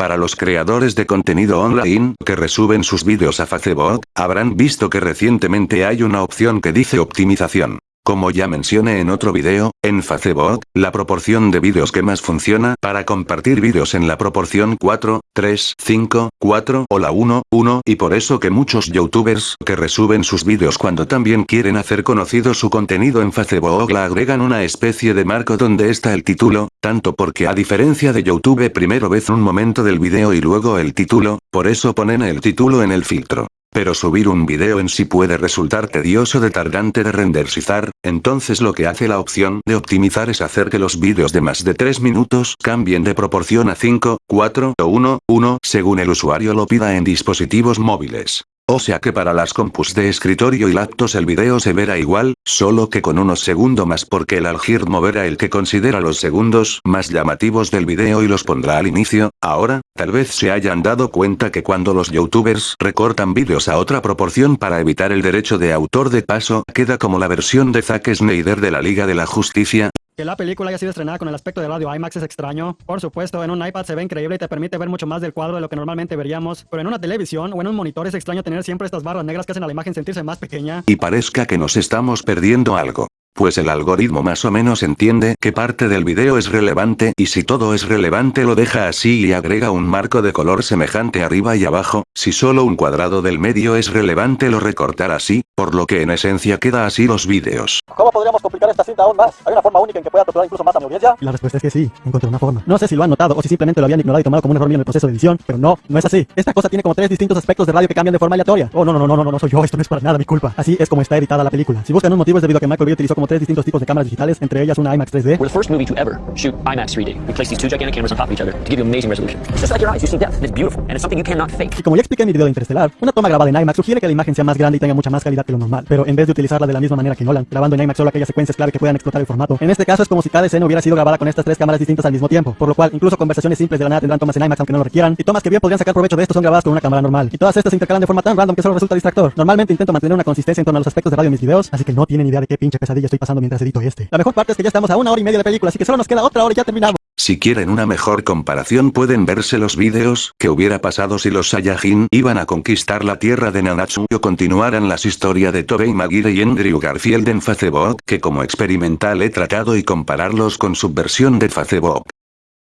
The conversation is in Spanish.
Para los creadores de contenido online que resuben sus vídeos a Facebook, habrán visto que recientemente hay una opción que dice optimización. Como ya mencioné en otro video, en Facebook, la proporción de vídeos que más funciona para compartir vídeos en la proporción 4, 3, 5, 4 o la 1, 1 y por eso que muchos youtubers que resuben sus vídeos cuando también quieren hacer conocido su contenido en Facebook la agregan una especie de marco donde está el título, tanto porque a diferencia de YouTube primero ves un momento del video y luego el título, por eso ponen el título en el filtro. Pero subir un video en sí puede resultar tedioso de tardante de renderizar, entonces lo que hace la opción de optimizar es hacer que los vídeos de más de 3 minutos cambien de proporción a 5, 4 o 1, 1 según el usuario lo pida en dispositivos móviles. O sea que para las compus de escritorio y laptops el video se verá igual, solo que con unos segundos más porque el algoritmo verá el que considera los segundos más llamativos del video y los pondrá al inicio, ahora, tal vez se hayan dado cuenta que cuando los youtubers recortan vídeos a otra proporción para evitar el derecho de autor de paso, queda como la versión de Zack Snyder de la Liga de la Justicia, que la película haya sido estrenada con el aspecto de radio IMAX es extraño. Por supuesto, en un iPad se ve increíble y te permite ver mucho más del cuadro de lo que normalmente veríamos. Pero en una televisión o en un monitor es extraño tener siempre estas barras negras que hacen a la imagen sentirse más pequeña. Y parezca que nos estamos perdiendo algo. Pues el algoritmo más o menos entiende que parte del video es relevante y si todo es relevante lo deja así y agrega un marco de color semejante arriba y abajo, si solo un cuadrado del medio es relevante lo recortará así, por lo que en esencia queda así los vídeos. ¿Cómo podríamos complicar esta cinta aún más? ¿Hay una forma única en que pueda torturar incluso más a mi audiencia? La respuesta es que sí, encontré una forma. No sé si lo han notado o si simplemente lo habían ignorado y tomado como un error mío en el proceso de edición, pero no, no es así. Esta cosa tiene como tres distintos aspectos de radio que cambian de forma aleatoria. Oh, no, no, no, no, no, no soy yo, esto no es para nada mi culpa. Así es como está editada la película. Si buscan un motivo es debido a que Michael Bay utilizó como tres distintos tipos de cámaras digitales, entre ellas una IMAX 3D. We're the first movie to ever shoot IMAX 3D. We place these two gigantic cameras on top of each other to give you amazing resolution. It's just like your eyes, you see depth, and it's beautiful, and it's something you cannot fake. Y como ya expliqué en mi video de Interestelar, una toma grabada en IMAX sugiere que la imagen sea más grande y tenga mucha más calidad que lo normal. Pero en vez de utilizarla de la misma manera que Nolan, grabando en IMAX solo aquellas secuencias clave que puedan explotar el formato, en este caso es como si cada escena hubiera sido grabada con estas tres cámaras distintas al mismo tiempo, por lo cual incluso conversaciones simples de la nada tendrán tomas en IMAX aunque no lo requieran, y tomas que bien podrían sacar provecho de esto son grabadas con una cámara normal. Y todas estas se intercalan de forma tan random que solo resulta distractor. Normalmente intento mantener una consistencia en torno a los aspectos de radio en mis videos, así que no tienen idea de qué pinche pesadilla estoy pasando mientras edito este. La mejor parte es que ya estamos a una hora y media de película, así que solo nos queda otra hora y ya terminamos. Si quieren una mejor comparación pueden verse los vídeos que hubiera pasado si los Saiyajin iban a conquistar la tierra de Nanatsu o continuaran las historias de Tobey Maguire y Andrew Garfield en Facebook que como experimental he tratado y compararlos con su versión de Facebook.